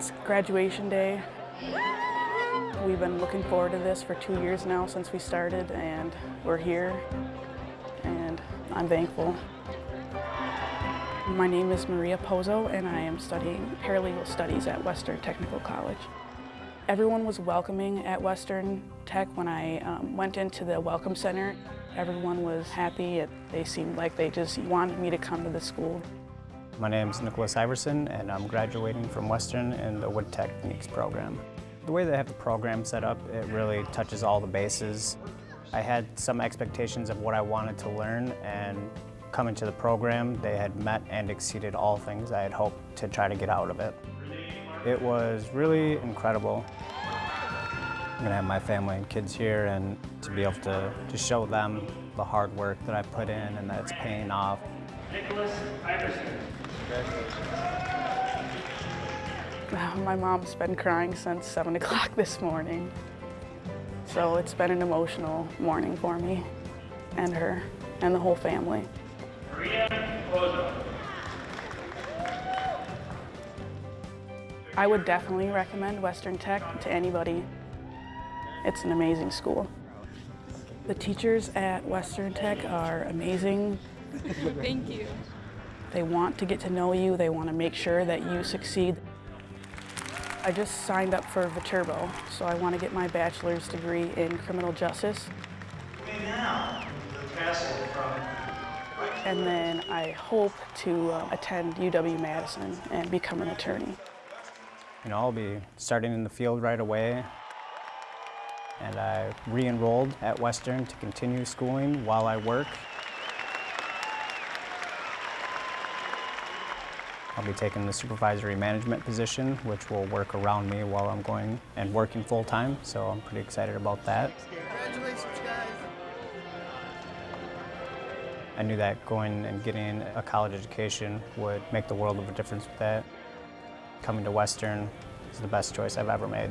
It's graduation day. We've been looking forward to this for two years now since we started and we're here and I'm thankful. My name is Maria Pozo and I am studying paralegal studies at Western Technical College. Everyone was welcoming at Western Tech when I um, went into the Welcome Center. Everyone was happy. They seemed like they just wanted me to come to the school. My name is Nicholas Iverson and I'm graduating from Western in the Wood Techniques program. The way they have the program set up, it really touches all the bases. I had some expectations of what I wanted to learn and coming to the program, they had met and exceeded all things I had hoped to try to get out of it. It was really incredible. I'm gonna have my family and kids here and to be able to, to show them the hard work that I put in and that it's paying off. Nicholas Iverson. Uh, my mom's been crying since 7 o'clock this morning. So it's been an emotional morning for me and her and the whole family. I would definitely recommend Western Tech to anybody. It's an amazing school. The teachers at Western Tech are amazing. Thank you. They want to get to know you. They want to make sure that you succeed. I just signed up for Viterbo, so I want to get my bachelor's degree in criminal justice. Now, the castle from And then I hope to uh, attend UW-Madison and become an attorney. You know, I'll be starting in the field right away. And I re-enrolled at Western to continue schooling while I work. I'll be taking the supervisory management position, which will work around me while I'm going and working full-time, so I'm pretty excited about that. Congratulations. I knew that going and getting a college education would make the world of a difference with that. Coming to Western is the best choice I've ever made.